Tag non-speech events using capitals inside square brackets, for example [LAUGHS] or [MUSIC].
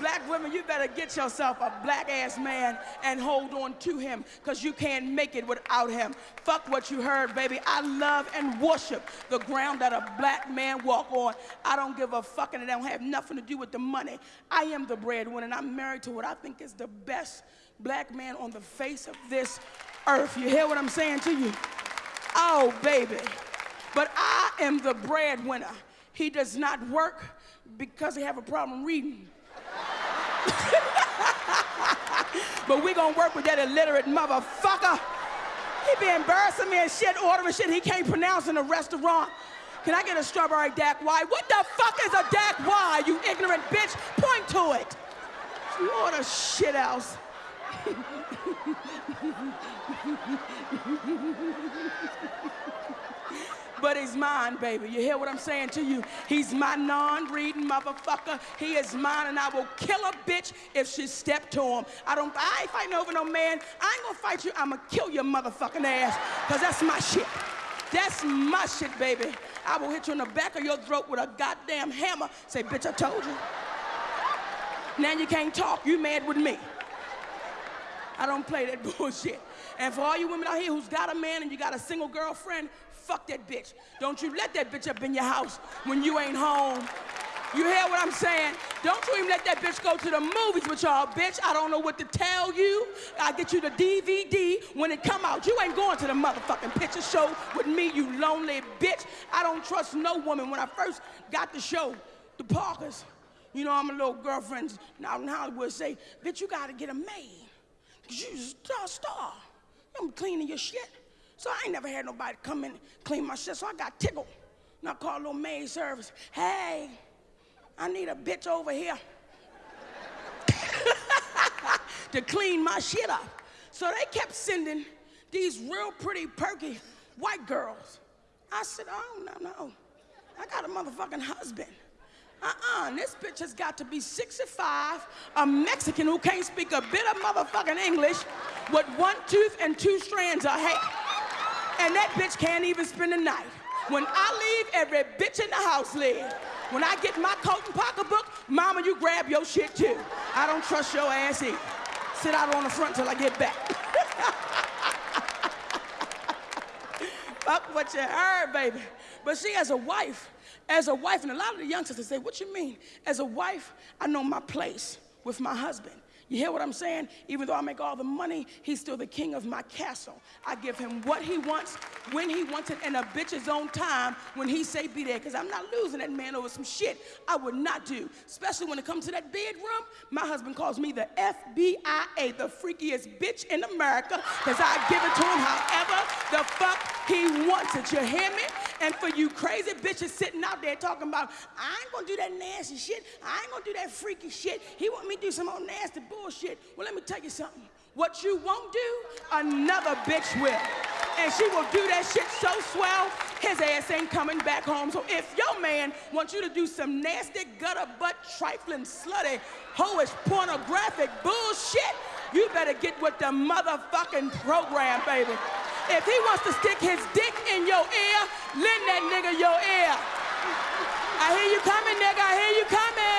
Black women, you better get yourself a black ass man and hold on to him because you can't make it without him. Fuck what you heard, baby. I love and worship the ground that a black man walk on. I don't give a fuck and it don't have nothing to do with the money. I am the breadwinner and I'm married to what I think is the best black man on the face of this earth. You hear what I'm saying to you? Oh, baby. But I am the breadwinner. He does not work because he have a problem reading. [LAUGHS] but we gonna work with that illiterate motherfucker. He be embarrassing me and shit, ordering shit he can't pronounce in a restaurant. Can I get a strawberry Dak Y? What the fuck is a Dak Y, you ignorant bitch? Point to it. You order shit else. [LAUGHS] but he's mine, baby. You hear what I'm saying to you? He's my non-reading motherfucker. He is mine, and I will kill a bitch if she step to him. I don't. I ain't fighting over no man. I ain't gonna fight you. I'ma kill your motherfucking ass, cause that's my shit. That's my shit, baby. I will hit you in the back of your throat with a goddamn hammer. Say, bitch, I told you. Now you can't talk. You mad with me. I don't play that [LAUGHS] bullshit. And for all you women out here who's got a man and you got a single girlfriend, fuck that bitch. Don't you let that bitch up in your house when you ain't home. You hear what I'm saying? Don't you even let that bitch go to the movies with y'all, bitch. I don't know what to tell you. I get you the DVD when it come out. You ain't going to the motherfucking picture show with me, you lonely bitch. I don't trust no woman. When I first got the show, the Parkers, you know, I'm a little girlfriend out in Hollywood say, bitch, you gotta get a maid. Cause you a star. I'm cleaning your shit. So I ain't never had nobody come in and clean my shit, so I got tickled. And I called little maid service. Hey, I need a bitch over here [LAUGHS] to clean my shit up. So they kept sending these real pretty, perky white girls. I said, oh, no, no. I got a motherfucking husband. Uh-uh, this bitch has got to be 65, a Mexican who can't speak a bit of motherfucking English with one tooth and two strands of hair and that bitch can't even spend the night. When I leave, every bitch in the house leave. When I get my coat and pocketbook, mama, you grab your shit too. I don't trust your ass either. Sit out on the front till I get back. [LAUGHS] Fuck what you heard, baby. But she has a wife, as a wife, and a lot of the youngsters say, what you mean? As a wife, I know my place with my husband. You hear what I'm saying? Even though I make all the money, he's still the king of my castle. I give him what he wants, when he wants it, and a bitch's own time when he say be there. Because I'm not losing that man over some shit I would not do. Especially when it comes to that bedroom. My husband calls me the FBIA, the freakiest bitch in America. Because I give it to him however the fuck he wants it. You hear me? And for you crazy bitches sitting out there talking about, I ain't gonna do that nasty shit. I ain't gonna do that freaky shit. He want me to do some old nasty bullshit. Well, let me tell you something. What you won't do, another bitch will. And she will do that shit so swell, his ass ain't coming back home. So if your man wants you to do some nasty, gutter butt, trifling, slutty, hoish, pornographic bullshit, better get with the motherfucking program, baby. If he wants to stick his dick in your ear, lend that nigga your ear. I hear you coming, nigga. I hear you coming.